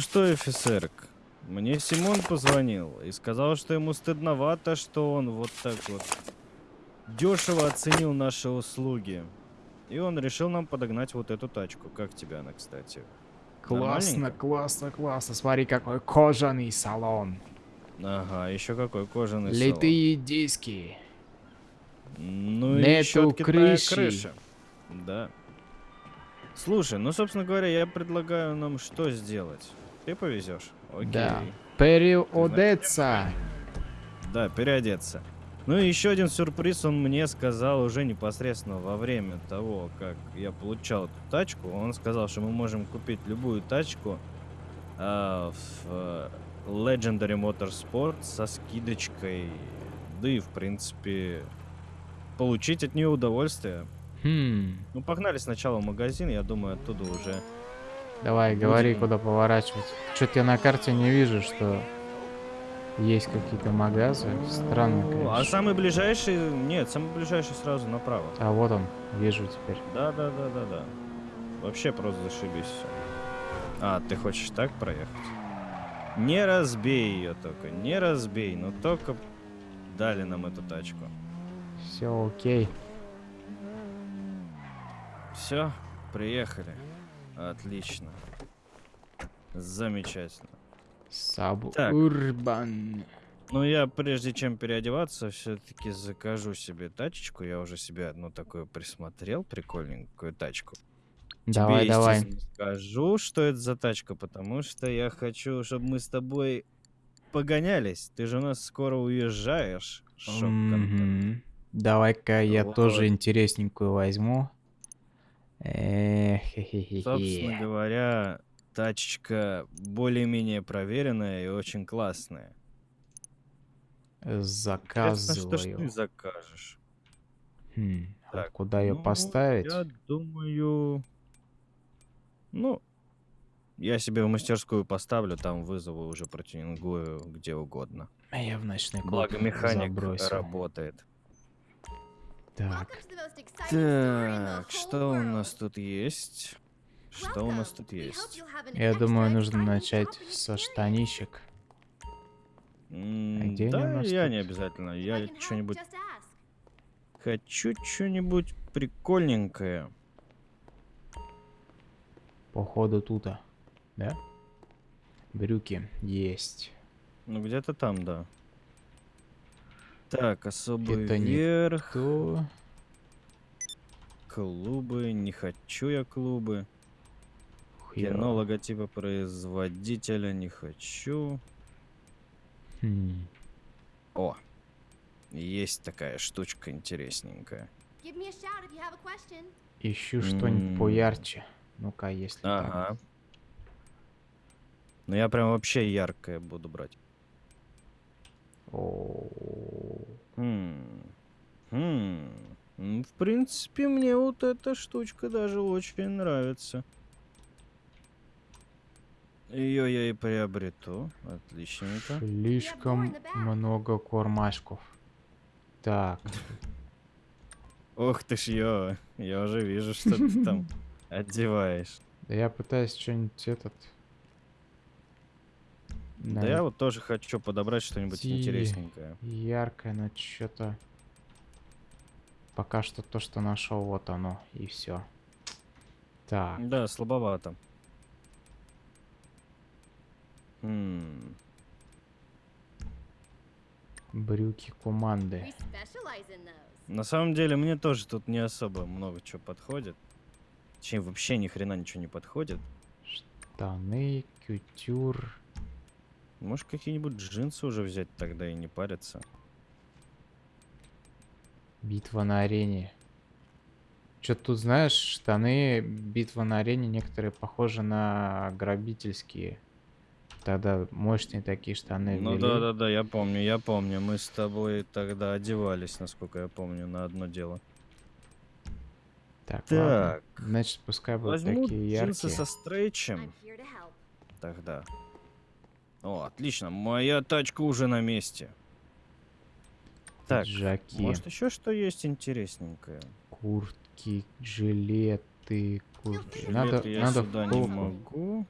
что, офицерк, мне Симон позвонил и сказал, что ему стыдновато, что он вот так вот дешево оценил наши услуги. И он решил нам подогнать вот эту тачку. Как тебе она, кстати? Классно, классно, классно. Смотри, какой кожаный салон. Ага, еще какой кожаный салон. Литые диски. Ну и откидная крыши. крыша. Да. Слушай, ну, собственно говоря, я предлагаю нам что сделать? Ты повезешь? Окей. Да. Переодеться. Да, переодеться. Ну и еще один сюрприз он мне сказал уже непосредственно во время того, как я получал эту тачку. Он сказал, что мы можем купить любую тачку а, в э, Legendary Motorsport со скидочкой. Да и, в принципе, получить от нее удовольствие. Хм. Ну, погнали сначала в магазин, я думаю, оттуда уже... Давай, говори, куда поворачивать. Что-то я на карте не вижу, что есть какие-то магазы. Странно, Ну, а конечно. самый ближайший... Нет, самый ближайший сразу направо. А вот он, вижу теперь. Да, да, да, да, да. Вообще просто зашибись все. А, ты хочешь так проехать? Не разбей ее только, не разбей, но только дали нам эту тачку. Все окей. Все, приехали. Отлично. Замечательно. Сабурбан. Ну, я прежде чем переодеваться, все-таки закажу себе тачечку. Я уже себе одну такую присмотрел, прикольненькую тачку. Давай, Тебе, давай. скажу, что это за тачка, потому что я хочу, чтобы мы с тобой погонялись. Ты же у нас скоро уезжаешь. Шок-контент. Мгм. Давай-ка я тоже интересненькую возьму. Собственно говоря, тачечка более-менее проверенная и очень классная. Интересно, что ж ты Заказываю. закажешь? Хм, а Так, куда ее Ну, поставить? Я думаю... Ну, я себе в мастерскую поставлю, там вызову уже протюнингую где угодно. А я в ночной клуб Благо механик забросил. работает. Так, Так, что у нас тут есть? Что у нас тут есть? я думаю, нужно начать со штанищек. М, где да, я тут? не обязательно. Я что-нибудь хочу, что-нибудь прикольненькое. Походу тута. Да? Брюки есть. Ну, где-то там, да. Так, особый Это верх. То... Клубы. Не хочу я клубы. хер. Кино логотипа производителя не хочу. Хм. О, есть такая штучка интересненькая. Ищу что-нибудь поярче. Ну-ка, если так. Ага. Ну я прям вообще яркое буду брать. Хм. Хм. Ну, В принципе, мне вот эта штучка даже очень нравится. Ее я и приобрету. Отличненько. Слишком много кормашков. Так, Ох ты ж, ё, я уже вижу, что ты там одеваешь. да я пытаюсь что-нибудь этот... Да я вот тоже хочу подобрать что-нибудь интересненькое. Яркое, но что-то... Пока что то, что нашел, вот оно, и все. Так, Да, слабовато. Хм. брюки команды. На самом деле, мне тоже тут не особо много чего подходит. Точнее, вообще ни хрена ничего не подходит. Штаны, кютюр. Может, какие-нибудь джинсы уже взять тогда и не париться. Битва на арене. Что тут знаешь, штаны битва на арене некоторые похожи на грабительские. Тогда мощные такие штаны. Ну ввели. да, да, да, я помню, я помню. Мы с тобой тогда одевались, насколько я помню, на одно дело. Так, ладно. Так. Значит, пускай будут Возьму такие джинсы яркие. со стрейчем тогда. О, отлично, моя тачка уже на месте. Так, Пиджаки, может еще что есть интересненькое? куртки, жилеты, куртки. Надо, Жилеты я надо сюда не могу.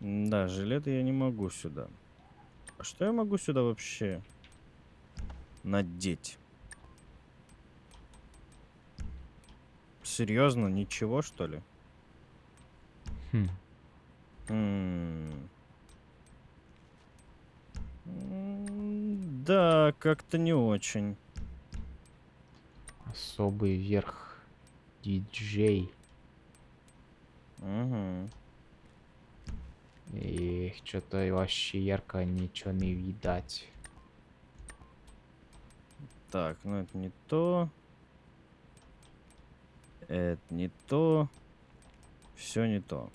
Да, жилеты я не могу сюда. А что я могу сюда вообще надеть? Серьезно, ничего что ли? Хм. М. М, Да, как-то не очень. Особый верх. Диджей. Мгм. Эх, что-то вообще ярко ничего не видать. Так, ну это не то. Это не то. Все не то.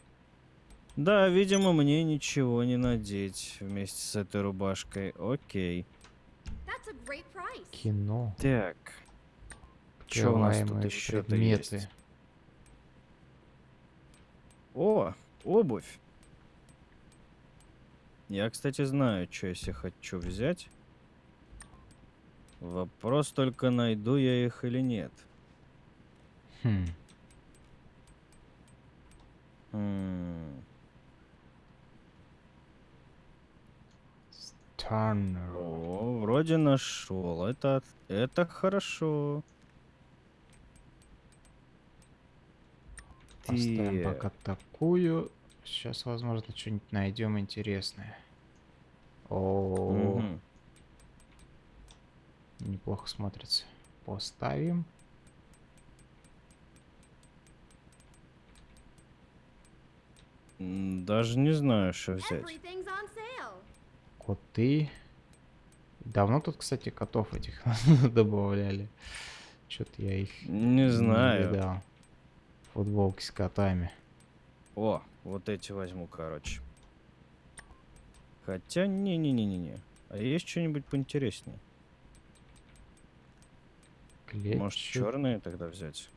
Да, видимо, мне ничего не надеть вместе с этой рубашкой. Окей. Кино. Так. Что у нас тут еще-то предметы. есть? О, обувь. Я, кстати, знаю, что я себе хочу взять. Вопрос только, найду я их или нет. Хм. М. О, вроде нашел. Это, это хорошо. Поставим Так. пока такую. Сейчас, возможно, что-нибудь найдем интересное. О, Мгм. неплохо смотрится. Поставим. Даже не знаю, что взять. Коты. Давно тут, кстати, котов этих добавляли. Что-то я их Не знаю. видал. Футболки с котами. О, вот эти возьму, короче. Хотя, не-не-не-не-не. А есть что-нибудь поинтереснее? Может, Клетчатые. черные тогда взять?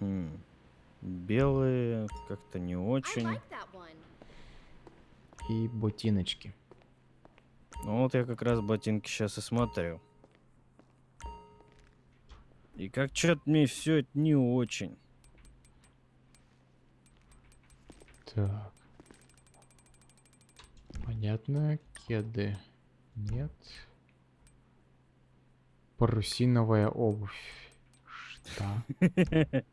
Хм. Белые как-то не очень. like. И ботиночки. Ну вот я как раз ботинки сейчас и смотрю. И как что-то мне все это не очень. Так. Понятно. Кеды. Нет. Парусиновая обувь. Что?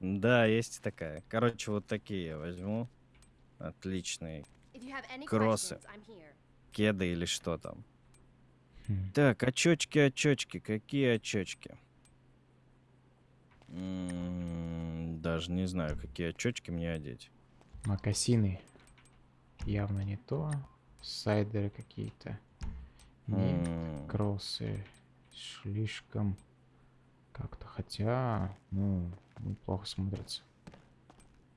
Да, есть такая. Короче, вот такие я возьму. Отличные. Кроссы. Кеды или что там. Хм. Так, очочки, очочки. Какие очочки? М, Даже не знаю, какие очочки мне одеть. Макасины. Явно не то. Сайдеры какие-то. Нет. М, Кроссы. Слишком как-то. Хотя, ну, неплохо смотрятся.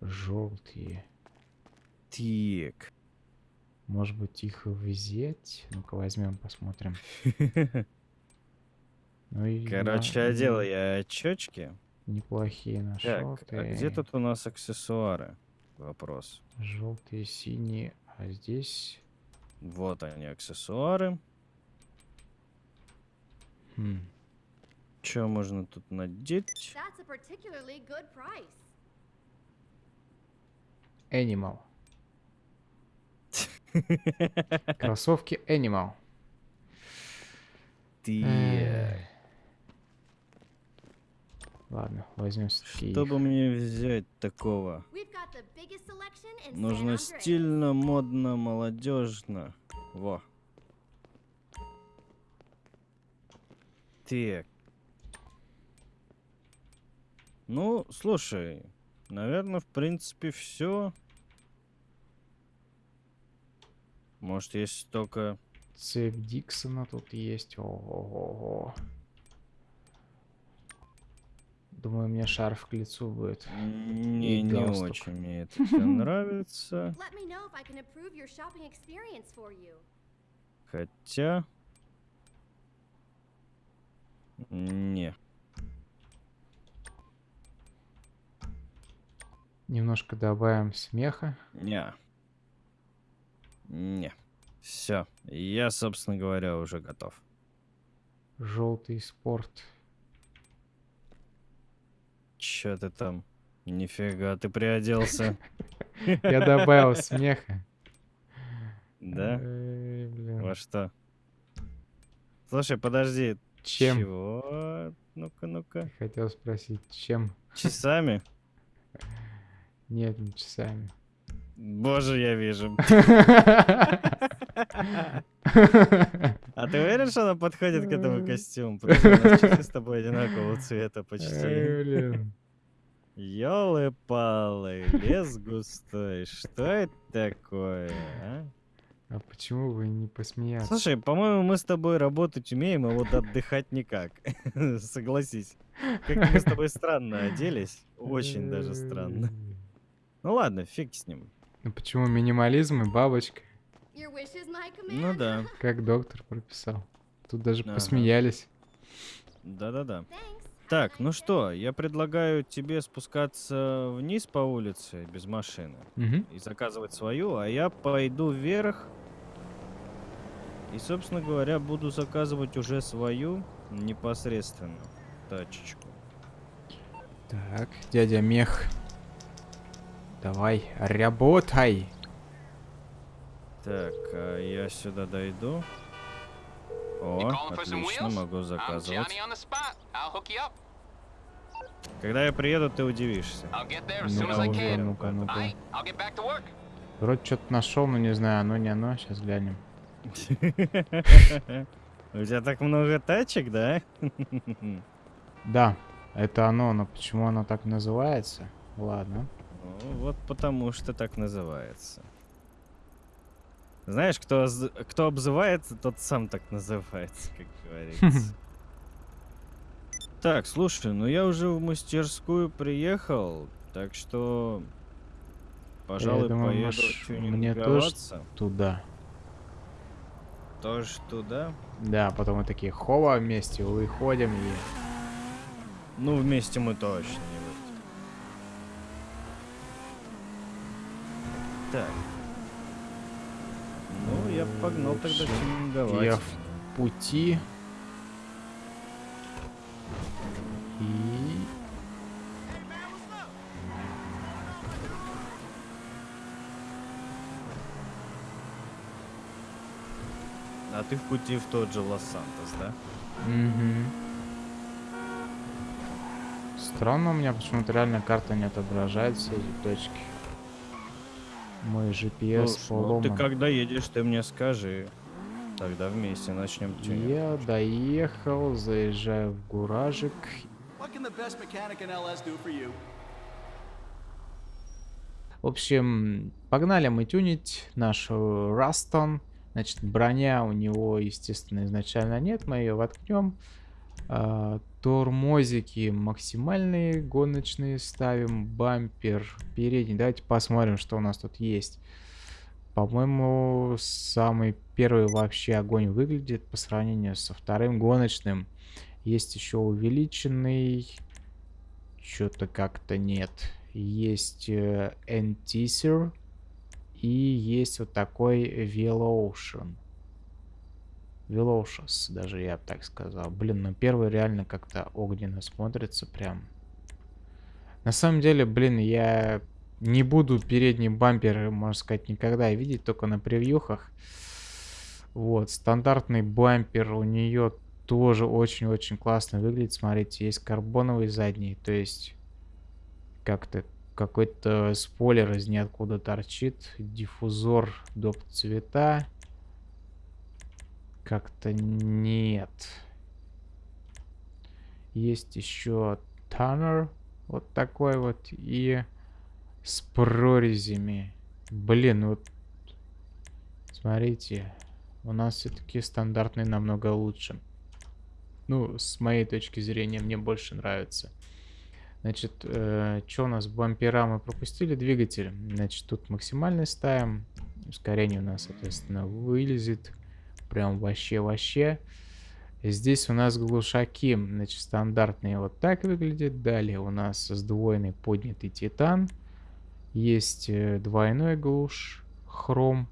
Желтые. Так. Может быть их и взять? Ну-ка возьмем, посмотрим. Ну и Короче, да, одел я очочки. Неплохие нашел Так, а где тут у нас аксессуары? Вопрос. Желтые, синие, а здесь... Вот они, аксессуары. хм, Что можно тут надеть? That's a particularly good price. Animal. Кроссовки Animal. Ты... Ладно, возьмем все-таки Что бы мне взять такого? Нужно стильно, модно, молодежно. Во. Так. Ну, слушай, наверное, в принципе, все. Может, есть только... Цепь Диксона тут есть. Ого-го. Думаю, мне шарф к лицу будет. Не, не очень мне это нравится. Let me know if I can improve your shopping experience for you. Хотя... Не. Немножко добавим смеха. Не. Не. Все. Я, собственно говоря, уже готов. Желтый спорт. Че ты там Нифига, ты приоделся. Я добавил смеха. Да? Во что? Слушай, подожди. Чем? Чего? Ну-ка, ну-ка. Хотел спросить, чем? Часами? Нет, не часами. Боже, я вижу. А ты уверен, что она подходит к этому костюму? Потому что с тобой одинакового цвета почти. Ёлы-палы, лес густой. Что это такое, а? А почему вы не посмеяться? Слушай, по-моему, мы с тобой работать умеем, а вот отдыхать никак. Согласись. Как мы с тобой странно оделись. Очень даже странно. Ну ладно, фиг с ним. Ну почему минимализм и бабочка? Ну да, Как доктор прописал. Тут даже Ага. посмеялись. да-да-да. Так, ну что, я предлагаю тебе спускаться вниз по улице без машины Мгм. и заказывать свою, а я пойду вверх и, собственно говоря, буду заказывать уже свою непосредственно тачечку. Так, дядя Мех. Давай, работай. Так, а я сюда дойду. О, отлично, могу заказывать. Когда я приеду, ты удивишься. Ну, ну-ка, can. ну-ка, ну-ка. Вроде что-то нашел, но не знаю, оно не оно. Сейчас глянем. У тебя так много тачек, да? Да, это оно, но почему оно так называется? Ладно. Вот потому что так называется. Знаешь, кто, кто обзывается, тот сам так называется, как говорится. Так, слушай, ну я уже в мастерскую приехал, так что, пожалуй, думаю, поеду маш- мне тоже. Туда. Тоже туда? Да, потом мы такие хова вместе выходим и... Ну, вместе мы точно не Так. Ну, я погнал тогда Лучше тюнинговать. Я в пути. И... А ты в пути в тот же Лос-Сантос, да? Мгм. Странно, у меня почему-то реально карта не отображает все эти точки. Мой GPS Слушай, ну поломан. ты когда едешь, ты мне скажи. Тогда вместе начнем. Я доехал, заезжаю в гаражик. What can the best mechanic in LS do for you? В общем, погнали мы тюнить нашу Растон. Значит, броня у него, естественно, изначально нет. Мы ее воткнем. А, тормозики максимальные гоночные ставим. Бампер передний. Давайте посмотрим, что у нас тут есть. По-моему, самый первый вообще огонь выглядит по сравнению со вторым гоночным. Есть еще увеличенный. Что-то как-то нет. Есть э, N-Teaser. И есть вот такой Velocean. Velocious, даже я бы так сказал. Блин, ну первый реально как-то огненно смотрится прям. На самом деле, блин, я не буду передний бампер, можно сказать, никогда видеть, только на превьюхах. Вот, стандартный бампер у нее тоже очень-очень классно выглядит. Смотрите, есть карбоновый задний, то есть как-то какой-то спойлер из ниоткуда торчит. Диффузор доп цвета. Как-то нет. Есть еще Таннер. Вот такой вот. И с прорезями. Блин, вот. Смотрите. У нас все-таки стандартный намного лучше. Ну, с моей точки зрения, мне больше нравится. Значит, что у нас? Бампера мы пропустили. Двигатель. Значит, тут максимальный ставим. Ускорение у нас, соответственно, вылезет. Прям вообще-вообще. Здесь у нас глушаки. Значит, стандартные вот так выглядят. Далее у нас сдвоенный поднятый титан. Есть э, двойной глуш. Хром.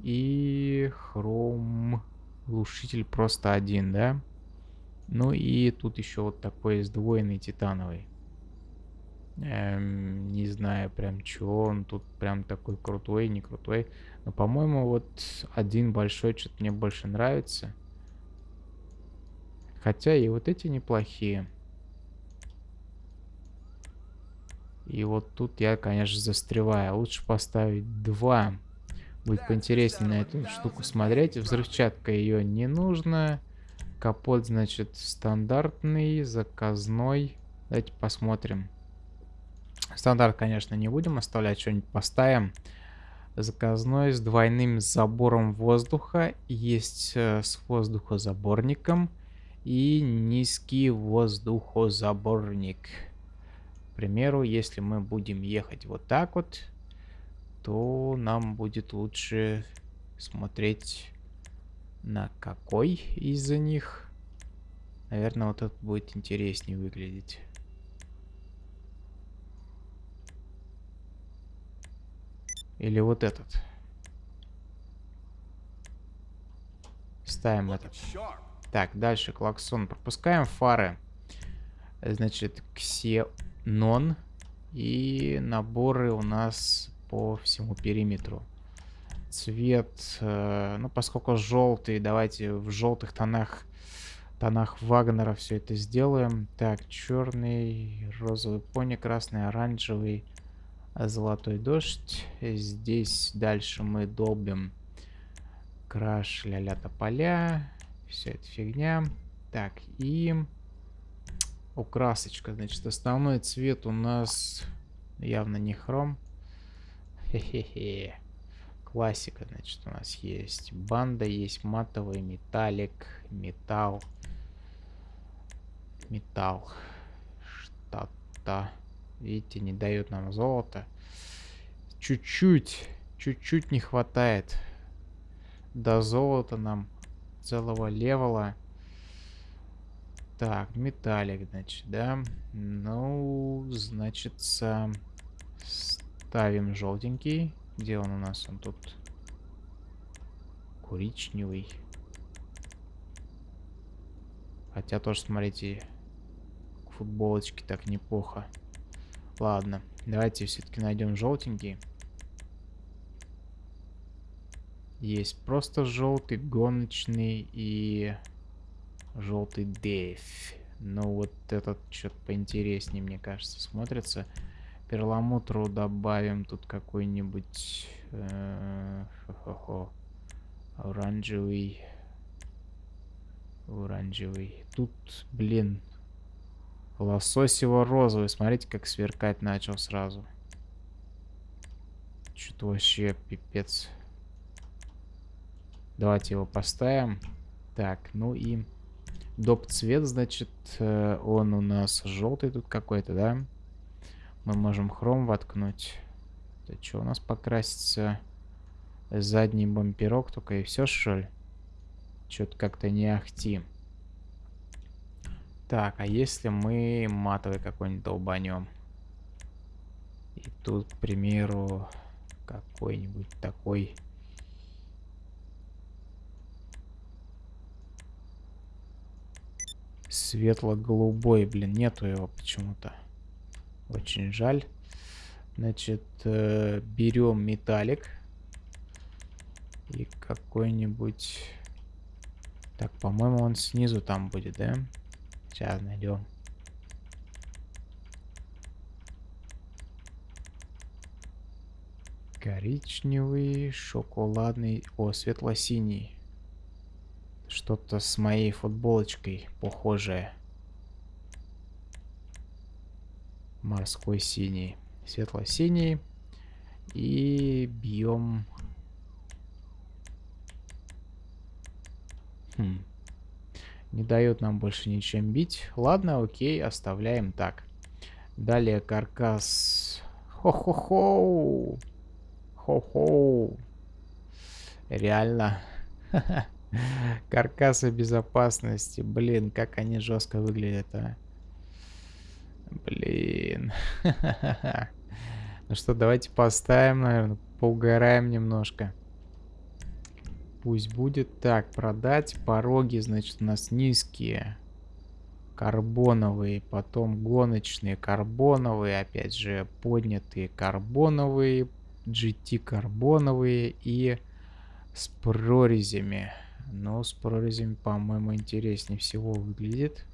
И хром глушитель просто один, да? Ну и тут еще вот такой сдвоенный титановый. Эм, не знаю прям, чего он тут прям такой крутой, не крутой. Но, по-моему, вот один большой что-то мне больше нравится. Хотя и вот эти неплохие. И вот тут я, конечно, застреваю. Лучше поставить два. Будет поинтереснее на эту штуку смотреть. Взрывчатка ее не нужно. Капот, значит, стандартный, заказной. Давайте посмотрим. Стандарт, конечно, не будем оставлять, что-нибудь поставим. Заказной с двойным забором воздуха. Есть э, с воздухозаборником. И низкий воздухозаборник. К примеру, если мы будем ехать вот так вот, то нам будет лучше смотреть на какой из них. Наверное, вот этот будет интереснее выглядеть. Или вот этот. Ставим этот. Так, дальше клаксон. Пропускаем фары. Значит, ксенон. И наборы у нас по всему периметру. Цвет, э, ну, поскольку желтый, давайте в желтых тонах, тонах Вагнера все это сделаем. Так, черный, розовый пони, красный, оранжевый, золотой дождь. Здесь дальше мы долбим краш ля-ля тополя. Вся эта фигня. Так, и украсочка. Значит, основной цвет у нас явно не хром. Хе-хе-хе. Классика, значит, у нас есть. Банда есть, матовый, металлик, металл. Металл. Что-то. Видите, не дают нам золото. Чуть-чуть, чуть-чуть не хватает. До золота нам целого левела. Так, металлик, значит, да. Ну, значит, ставим желтенький. Где он у нас? Он тут коричневый. Хотя тоже, смотрите, футболочки так неплохо. Ладно, давайте все-таки найдем желтенький. Есть просто желтый, гоночный и желтый Дэйв. Но вот этот что-то поинтереснее, мне кажется, смотрится. Перламутру добавим тут какой-нибудь э, оранжевый. Оранжевый. Тут, блин, Лососево-розовый. Смотрите, как сверкать начал сразу. Что-то вообще пипец. Давайте его поставим. Так, ну и доп цвет, значит, э, он у нас желтый тут какой-то, да? Мы можем хром воткнуть. Это что у нас покрасится? Задний бамперок только и все, что ли? Что-то как-то не ахти. Так, а если мы матовый какой-нибудь долбанем? И тут, к примеру, какой-нибудь такой... Светло-голубой, блин, нету его почему-то. Очень жаль. Значит, э, берем металлик. И какой-нибудь... Так, по-моему, он снизу там будет, да? Да. Сейчас найдем. Коричневый, шоколадный, о, светло-синий. Что-то с моей футболочкой похожее. Морской синий. Светло-синий. И бьем... Хм. Не дает нам больше ничем бить. Ладно, окей, оставляем так. Далее каркас. Хо-хо-хо. Хо-хо. Реально. Каркасы безопасности. Блин, как они жестко выглядят, а. Блин. ну что, давайте поставим, наверное, поугараем немножко. Пусть будет. Так, продать. Пороги, значит, у нас низкие. карбоновые, потом гоночные карбоновые, опять же поднятые карбоновые, GT карбоновые и с прорезями. Но с прорезями, по-моему, интереснее всего выглядит.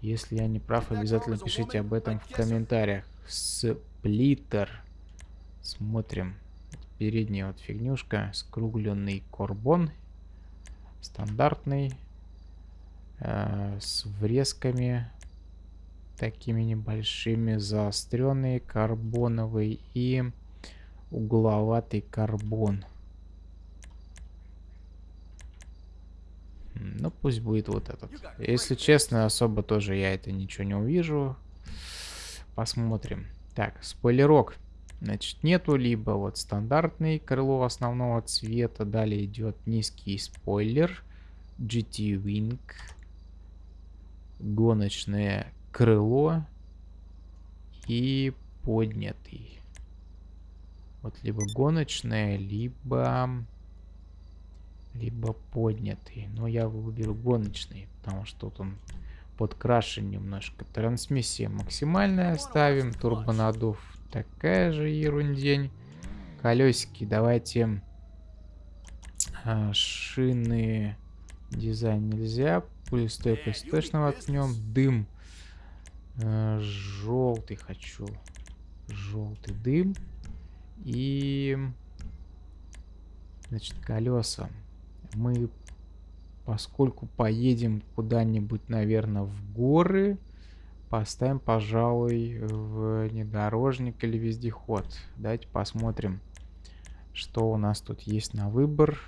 Если я не прав, обязательно пишите об этом в комментариях. Сплиттер. Смотрим. Передняя вот фигнюшка. Скругленный карбон. Стандартный. Э, с врезками такими небольшими. Заостренный карбоновый и угловатый карбон. Ну, пусть будет вот этот. Если честно, особо тоже я это ничего не увижу. Посмотрим. Так, спойлерок. Значит, нету либо вот стандартный крыло основного цвета. Далее идет низкий спойлер. GT Wing. Гоночное крыло. И поднятый. Вот либо гоночное, либо либо поднятый. Но я выберу гоночный, потому что тут он подкрашен немножко. Трансмиссия максимальная ставим. Турбонадув такая же ерундень. Колесики давайте а, шины дизайн нельзя. Пулестойкость точно воткнем. Дым а, желтый хочу. Желтый дым. И значит колеса мы, поскольку поедем куда-нибудь, наверное, в горы, поставим, пожалуй, внедорожник или вездеход. Давайте посмотрим, что у нас тут есть на выбор.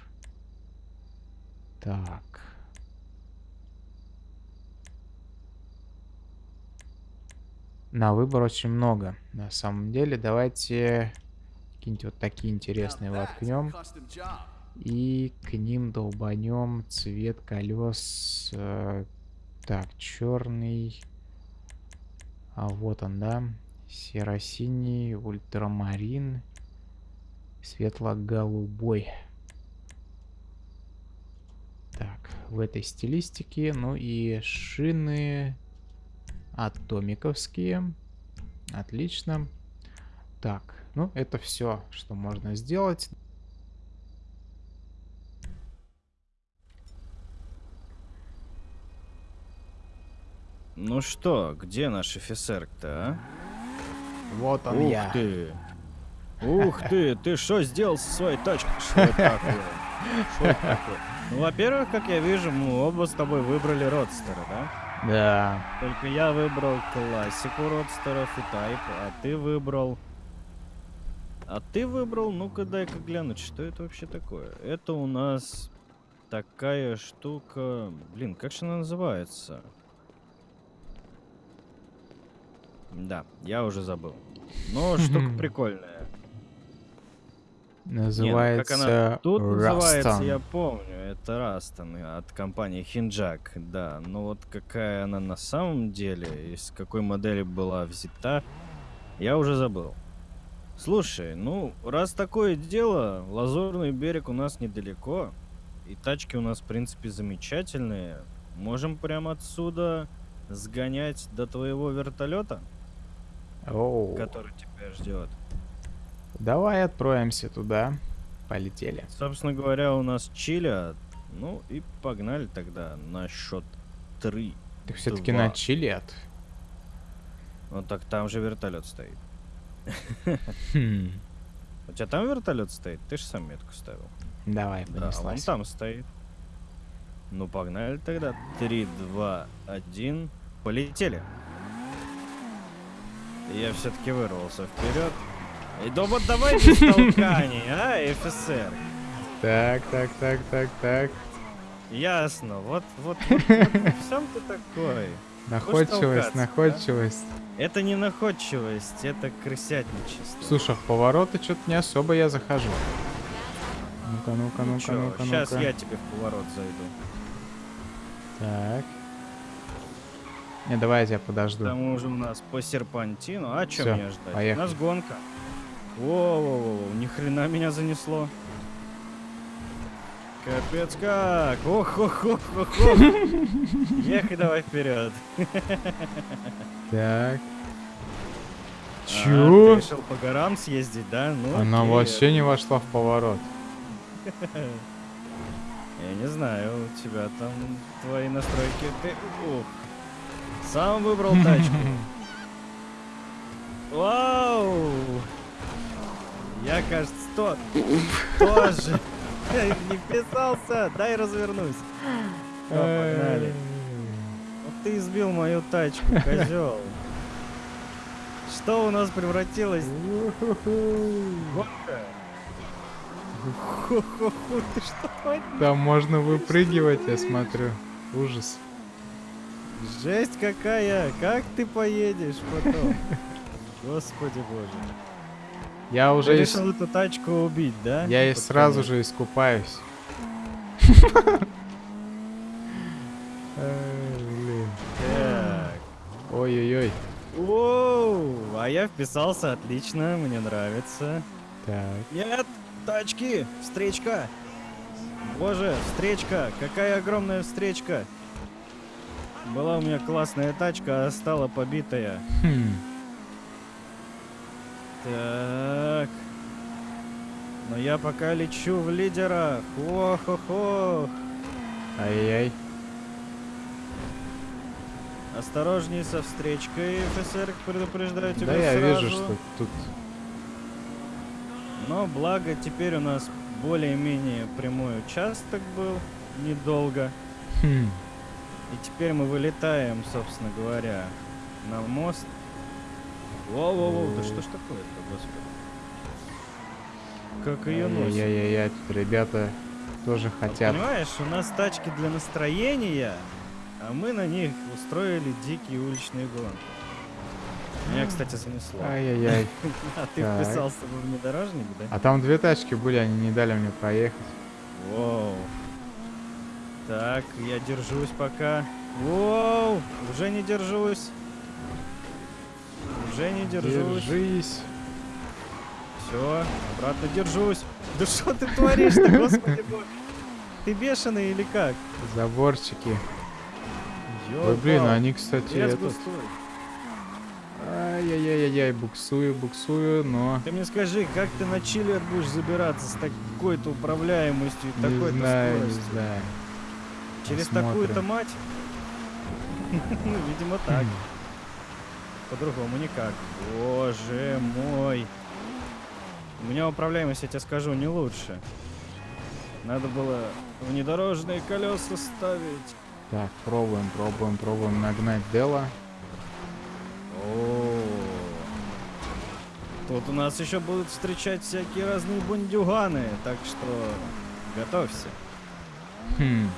Так. На выбор очень много. На самом деле, давайте какие-нибудь вот такие интересные воткнем. И к ним долбанем цвет колес. Э, так, черный. А вот он, да. Серо-синий, ультрамарин, светло-голубой. Так, в этой стилистике. Ну и шины атомиковские. Отлично. Так, ну это все, что можно сделать. Ну что, где наш офицер-то, а? Вот он Ух я. ты! Ух ты! Ты что сделал со своей тачкой? Что такое? Ну, во-первых, как я вижу, мы оба с тобой выбрали родстера, да? Да. Только я выбрал классику родстеров и тайп, а ты выбрал... А ты выбрал, ну-ка дай-ка глянуть, что это вообще такое. Это у нас такая штука... Блин, как же она называется? Да, я уже забыл. Но штука прикольная. Называется Не, ну, как она тут называется, Rustang. я помню. Это Растон от компании Хинджак, да. Но вот какая она на самом деле, из какой модели была взята, я уже забыл. Слушай, ну, раз такое дело, Лазурный берег у нас недалеко, и тачки у нас, в принципе, замечательные. Можем прямо отсюда сгонять до твоего вертолета, Оу. который тебя ждет. Давай отправимся туда. Полетели. Собственно говоря, у нас чили. Ну и погнали тогда на счет три. Ты все-таки на чилет. Ну так там же вертолет стоит. Хм. У тебя там вертолет стоит? Ты же сам метку ставил. Давай, Да, он понеслась. там стоит. Ну погнали тогда. Три, два, один. Полетели. Я все-таки вырвался вперед. И да вот давай без толканий, а, офицер. Так, так, так, так, так. Ясно, вот, вот, вот, вот в чем ты такой? Находчивость, да? находчивость. Это не находчивость, это крысятничество. Слушай, в повороты что-то не особо я захожу. Ну-ка, ну-ка, ну-ка, ну-ка, сейчас ну-ка. я тебе в поворот зайду. Так. Не, давай я тебя подожду. К тому же у нас по серпантину. А что Всё, меня ждать? поехали. У нас гонка. Воу-воу-воу, ни хрена меня занесло. Капец как! Ох, ох, ох, ох, ох. Ехай давай вперед. Так. А, Чё? ты решил по горам съездить, да? Ну, Она окей. вообще не вошла в поворот. Я не знаю, у тебя там твои настройки. Ты, ух. Сам выбрал тачку. Вау! Я, кажется, тот. Тоже. Не вписался. Дай развернусь. Погнали. Вот ты избил мою тачку, козел. Что у нас превратилось? Гонка? Ху-ху-ху, Ты что творишь? Там можно выпрыгивать, я смотрю. Ужас. Жесть какая! Как ты поедешь потом? Господи боже. Я Ты уже ис- решил эту тачку убить, да? я и сразу же искупаюсь. Ой-ой-ой. Воу! А я вписался отлично, мне нравится. Так. Нет! Тачки! Встречка! Боже, встречка! Какая огромная встречка! Была у меня классная тачка, а стала побитая. Хм. Так. Но я пока лечу в лидерах. Ох-ох-ох. Ай-яй. Осторожней со встречкой, офицер, предупреждаю тебя Да я сразу. вижу, что тут Но благо теперь у нас более-менее прямой участок был, недолго. Хм. И теперь мы вылетаем, собственно говоря, на мост. Воу-воу-воу, да что ж такое-то, господи. Как ее носит. Ай-яй-яй, тут ребята тоже хотят. Понимаешь, у нас тачки для настроения, а мы на них устроили дикие уличные гонки. Меня, кстати, занесло. Ай-яй-яй. А ты так. вписался в внедорожник, да? А там две тачки были, они не дали мне проехать. Воу. Так, я держусь пока. Воу, уже не держусь. Уже не держусь. Держись. Все, обратно держусь. Да что ты творишь-то, господи боже? Ты бешеный или как? Заборчики. Ой, блин, они, кстати, этот... Ай-яй-яй-яй, буксую, буксую, но... Ты мне скажи, как ты на чиллер будешь забираться с такой-то управляемостью и Не такой-то знаю, не скоростью? знаю. Через такую-то мать? Ну, видимо, так. По-другому никак. Боже мой. У меня управляемость, я тебе скажу, не лучше. Надо было внедорожные колеса ставить. Так, пробуем, пробуем, пробуем нагнать Дела. О, Тут у нас еще будут встречать всякие разные бундюганы, так что готовься. Хм,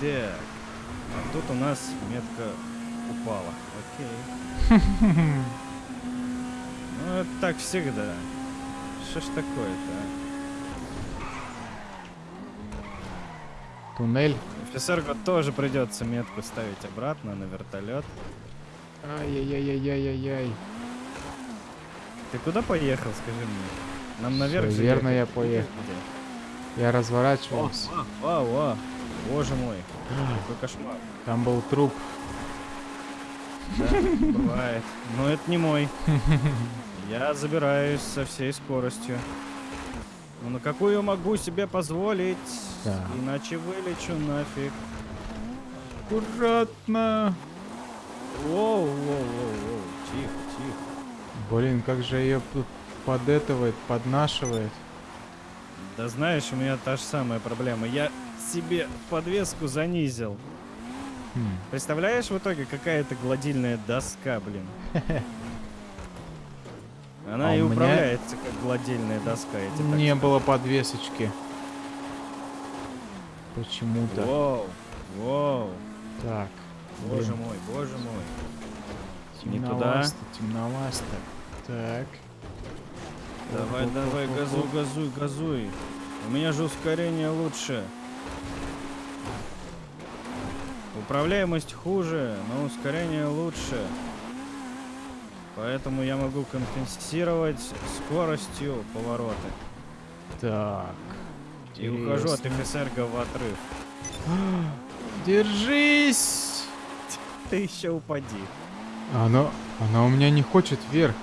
Так, а тут у нас метка упала. Окей. Ну, это так всегда. Что ж такое-то, а? туннель. Офицерку тоже придется метку ставить обратно на вертолет. Ай-яй-яй-яй-яй-яй. Ты куда поехал, скажи мне? Нам наверх Всё же верно, я поехал. Я О, разворачивался. о, о, о, боже мой, какой кошмар. Там был труп. Да, бывает. Но это не мой. Я забираюсь со всей скоростью. Ну на какую могу себе позволить? Так. Иначе вылечу нафиг. Аккуратно. Воу, воу, воу, воу. Тихо, тихо. Блин, как же ее тут подэтывает, поднашивает. Да знаешь, у меня та же самая проблема. Я себе подвеску занизил. Хм. Представляешь, в итоге какая-то гладильная доска, блин. Она А и у меня- управляется как гладильная доска. Я тебе Не было подвесочки. Почему-то. Воу, воу. Так. Боже блин, мой, боже мой. Не туда. темновасто, темновасто. Так. Давай, давай, газуй, газуй, газуй. У меня же ускорение лучше. Управляемость хуже, но ускорение лучше. Поэтому я могу компенсировать скоростью повороты. Так. И ухожу от Интересно. офицерга в отрыв. Держись! Ты еще упади. Она, она у меня не хочет вверх.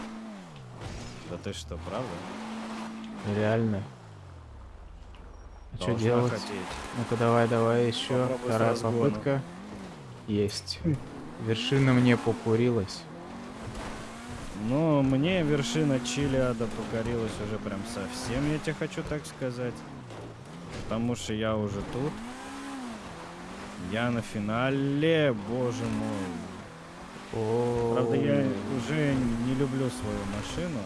Да ты что, правда? Реально. А что делать? Ну-ка, давай, давай, еще. Попробуй Вторая попытка. Есть. Вершина мне покурилась. Но мне вершина Чилиада покорилась уже прям совсем, я тебе хочу так сказать. Потому что я уже тут. Я на финале, боже мой. О, Правда, я уже не люблю свою машину.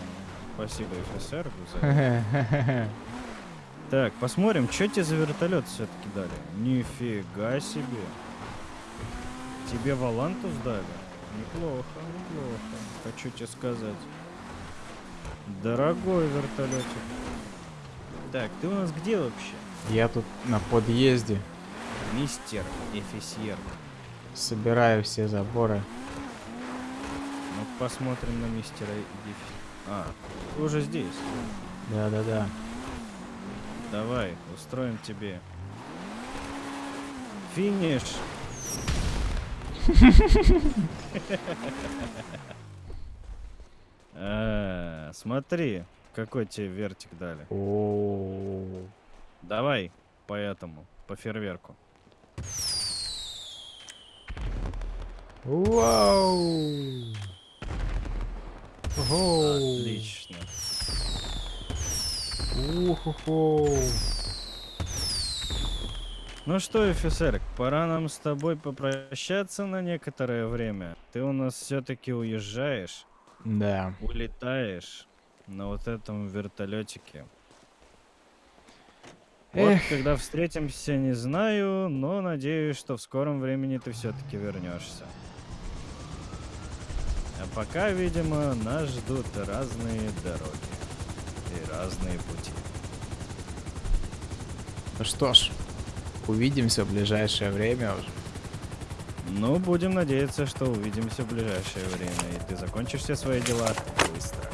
Спасибо за это. Так, посмотрим, что тебе за вертолет все-таки дали. Нифига себе. Тебе Валантус дали? Неплохо, неплохо. Хочу тебе сказать. Дорогой вертолетик. Так, ты у нас где вообще? Я тут на подъезде Мистер офицер. собираю все заборы. Ну, посмотрим на мистера Дифи. А, ты уже здесь. Да-да-да. Давай, устроим тебе. Финиш. А, Смотри, какой тебе вертик дали. Давай по этому, по фейерверку. Вау! Отлично. Уху-ху. Ну что, офицер, пора нам с тобой попрощаться на некоторое время. Ты у нас все-таки уезжаешь, Да. улетаешь на вот этом вертолетике. Эх. Вот когда встретимся, не знаю, но надеюсь, что в скором времени ты все-таки вернешься. А пока, видимо, нас ждут разные дороги и разные пути. Ну что ж, увидимся в ближайшее время уже. Ну, будем надеяться, что увидимся в ближайшее время, и ты закончишь все свои дела быстро.